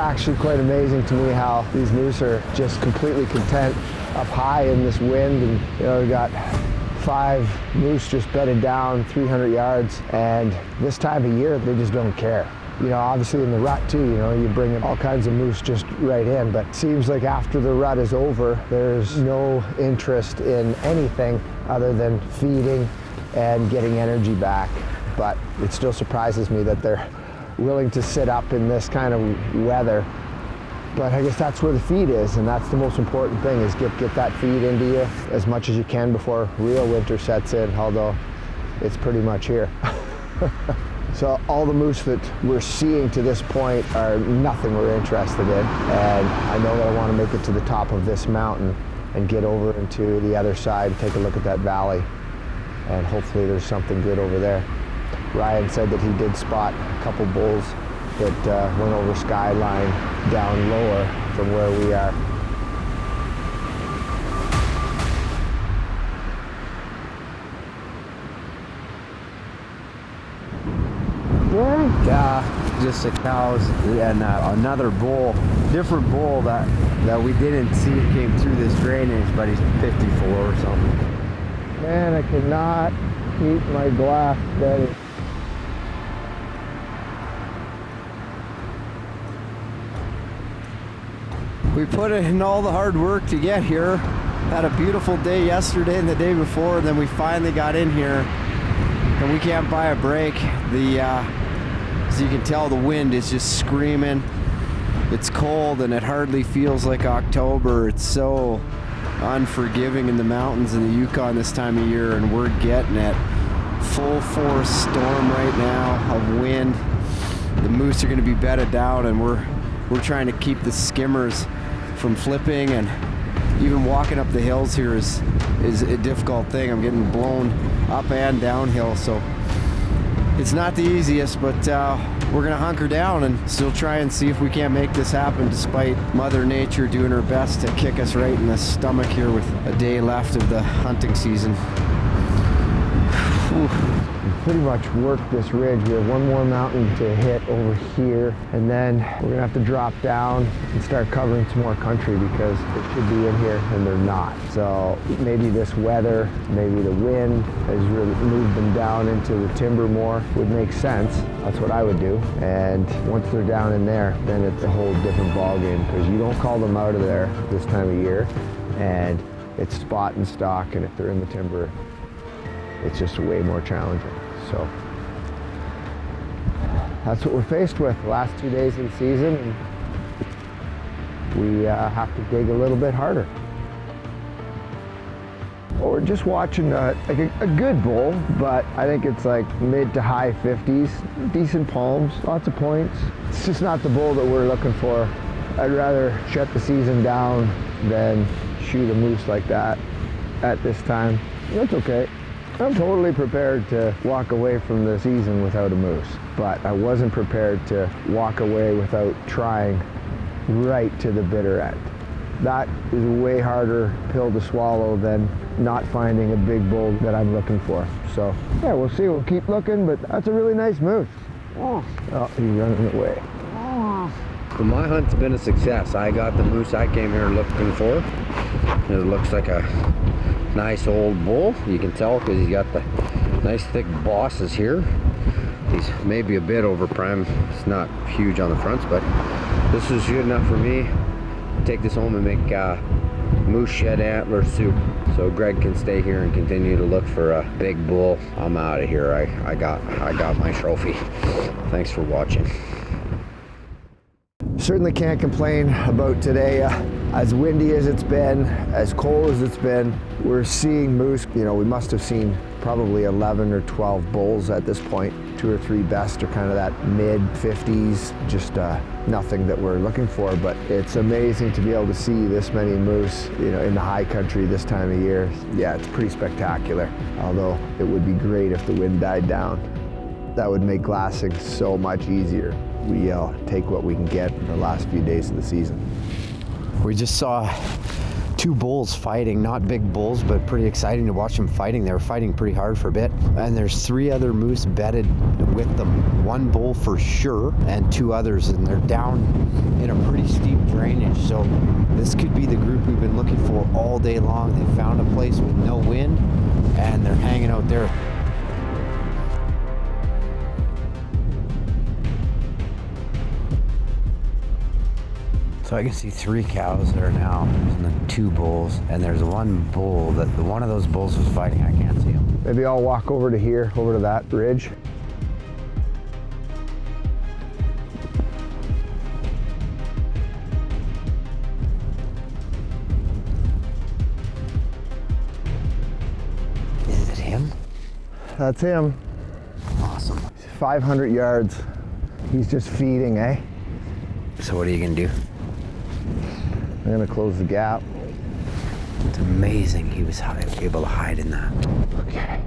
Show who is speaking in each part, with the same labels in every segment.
Speaker 1: actually quite amazing to me how these moose are just completely content up high in this wind. And you know we got five moose just bedded down 300 yards. And this time of year they just don't care. You know, obviously in the rut too, you know, you bring all kinds of moose just right in, but seems like after the rut is over, there's no interest in anything other than feeding and getting energy back. But it still surprises me that they're willing to sit up in this kind of weather. But I guess that's where the feed is, and that's the most important thing, is get, get that feed into you as much as you can before real winter sets in, although it's pretty much here. So all the moose that we're seeing to this point are nothing we're interested in. And I know that I want to make it to the top of this mountain and get over into the other side, and take a look at that valley. And hopefully there's something good over there. Ryan said that he did spot a couple bulls that uh, went over skyline down lower from where we are.
Speaker 2: Yeah, just the cows and uh, another bull, different bull that that we didn't see came through this drainage, but he's 54 or something.
Speaker 1: Man, I cannot keep my glass steady.
Speaker 2: We put in all the hard work to get here. Had a beautiful day yesterday and the day before, and then we finally got in here, and we can't buy a break. The uh, as you can tell, the wind is just screaming. It's cold and it hardly feels like October. It's so unforgiving in the mountains in the Yukon this time of year, and we're getting it. Full force storm right now of wind. The moose are going to be bedded down, and we're we're trying to keep the skimmers from flipping, and even walking up the hills here is is a difficult thing. I'm getting blown up and downhill, so it's not the easiest, but uh, we're gonna hunker down and still try and see if we can't make this happen despite Mother Nature doing her best to kick us right in the stomach here with a day left of the hunting season.
Speaker 1: Pretty much worked this ridge. We have one more mountain to hit over here, and then we're gonna have to drop down and start covering some more country because it should be in here and they're not. So maybe this weather, maybe the wind has really moved them down into the timber more would make sense. That's what I would do. And once they're down in there, then it's a whole different ballgame because you don't call them out of there this time of year and it's spot and stalk and if they're in the timber it's just way more challenging. So that's what we're faced with the last two days in season. we uh, have to dig a little bit harder. Well, we're just watching a, like a, a, good bull, but I think it's like mid to high 50s, decent palms, lots of points. It's just not the bull that we're looking for. I'd rather shut the season down than shoot a moose like that at this time. That's okay. I'm totally prepared to walk away from the season without a moose, but I wasn't prepared to walk away without trying right to the bitter end. That is a way harder pill to swallow than not finding a big bull that I'm looking for. So yeah, we'll see. We'll keep looking, but that's a really nice moose. Oh, oh he's running away.
Speaker 2: Well, my hunt's been a success. I got the moose I came here looking for. It looks like a nice old bull. You can tell because he's got the nice thick bosses here. He's maybe a bit over prime. It's not huge on the fronts, but this is good enough for me. Take this home and make uh, moose shed antler soup. So Greg can stay here and continue to look for a big bull. I'm out of here. I, I got I got my trophy. Thanks for watching.
Speaker 1: Certainly can't complain about today. Uh, as windy as it's been, as cold as it's been, we're seeing moose. You know, we must have seen probably 11 or 12 bulls at this point. Two or three best are kind of that mid 50s, just uh, nothing that we're looking for, but it's amazing to be able to see this many moose, you know, in the high country this time of year. Yeah, it's pretty spectacular, although it would be great if the wind died down. That would make glassing so much easier. We uh, take what we can get in the last few days of the season.
Speaker 2: We just saw two bulls fighting, not big bulls, but pretty exciting to watch them fighting. They were fighting pretty hard for a bit. And there's three other moose bedded with them. One bull for sure, and two others, and they're down in a pretty steep drainage. So this could be the group we've been looking for all day long. They found a place with no wind, and they're hanging out there. So I can see three cows there now, and then two bulls, and there's one bull that the one of those bulls was fighting. I can't see him.
Speaker 1: Maybe I'll walk over to here, over to that ridge.
Speaker 2: Is it him?
Speaker 1: That's him.
Speaker 2: Awesome.
Speaker 1: 500 yards. He's just feeding, eh?
Speaker 2: So what are you gonna do?
Speaker 1: I'm gonna close the gap.
Speaker 2: It's amazing he was able to hide in that.
Speaker 1: Okay.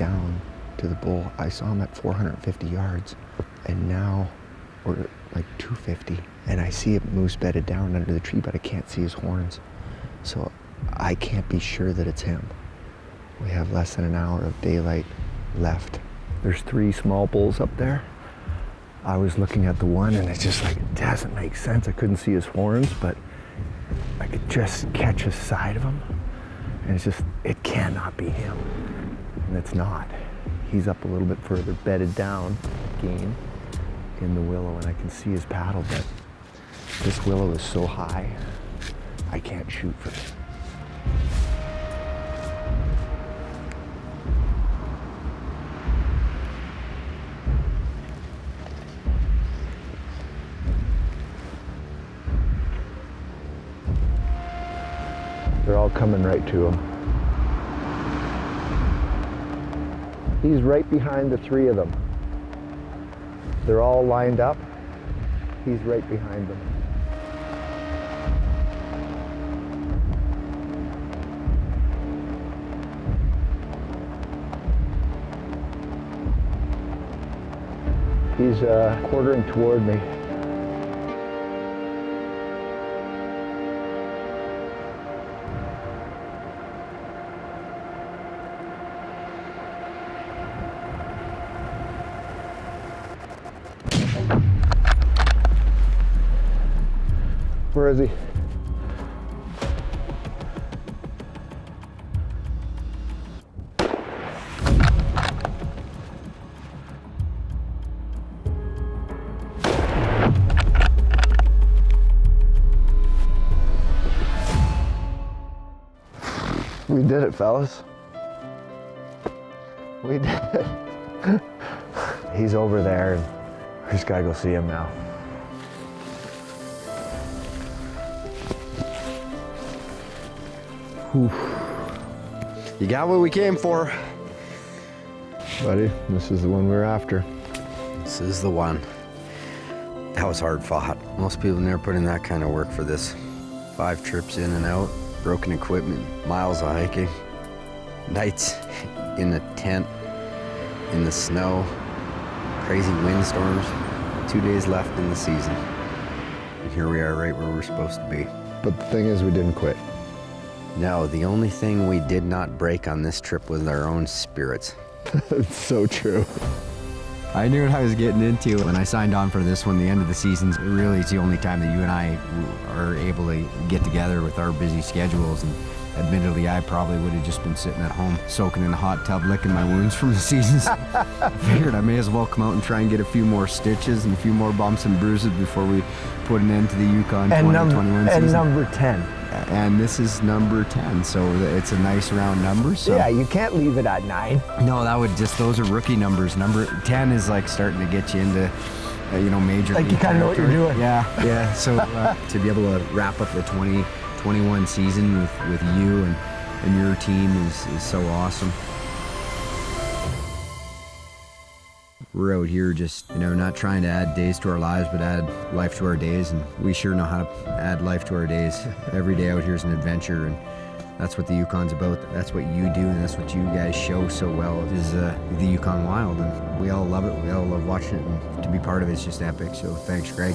Speaker 1: Down to the bull, I saw him at 450 yards, and now we're like 250, and I see a moose bedded down under the tree, but I can't see his horns, so I can't be sure that it's him. We have less than an hour of daylight left. There's three small bulls up there. I was looking at the one, and it's just like it doesn't make sense. I couldn't see his horns, but I could just catch a side of him, and it's just it cannot be him and it's not. He's up a little bit further, bedded down again in the willow, and I can see his paddle, but this willow is so high, I can't shoot for him. They're all coming right to him. He's right behind the three of them. They're all lined up. He's right behind them. He's uh, quartering toward me. Where is he? We did it, fellas. We did it. He's over there, we just gotta go see him now.
Speaker 2: You got what we came for.
Speaker 1: Buddy, this is the one we're after.
Speaker 2: This is the one. That was hard fought. Most people never put in that kind of work for this. Five trips in and out, broken equipment, miles of hiking, nights in a tent, in the snow, crazy windstorms, two days left in the season. And here we are right where we're supposed to be.
Speaker 1: But the thing is, we didn't quit.
Speaker 2: No, the only thing we did not break on this trip was our own spirits.
Speaker 1: it's so true.
Speaker 2: I knew what I was getting into when I signed on for this one. The end of the season really is the only time that you and I are able to get together with our busy schedules and, admittedly, I probably would have just been sitting at home soaking in a hot tub, licking my wounds from the seasons. Figured I may as well come out and try and get a few more stitches and a few more bumps and bruises before we put an end to the Yukon
Speaker 1: And, number
Speaker 2: 2021
Speaker 1: and
Speaker 2: season.
Speaker 1: number 10.
Speaker 2: And this is number 10, so it's a nice round number. So
Speaker 1: Yeah, you can't leave it at nine.
Speaker 2: no, that would just those are rookie numbers. Number 10 is like starting to get you into uh, you know major
Speaker 1: Like you kinda know what you're doing.
Speaker 2: Yeah, yeah. So uh, to be able to wrap up the 2021 season with with you and and your team is is so awesome. We're out here just, you know, not trying to add days to our lives, but add life to our days. And we sure know how to add life to our days. Every day out here is an adventure. And that's what the Yukon's about. That's what you do, and that's what you guys show so well is uh, the Yukon Wild. And we all love it. We all love watching it. And to be part of it is just epic. So thanks, Greg.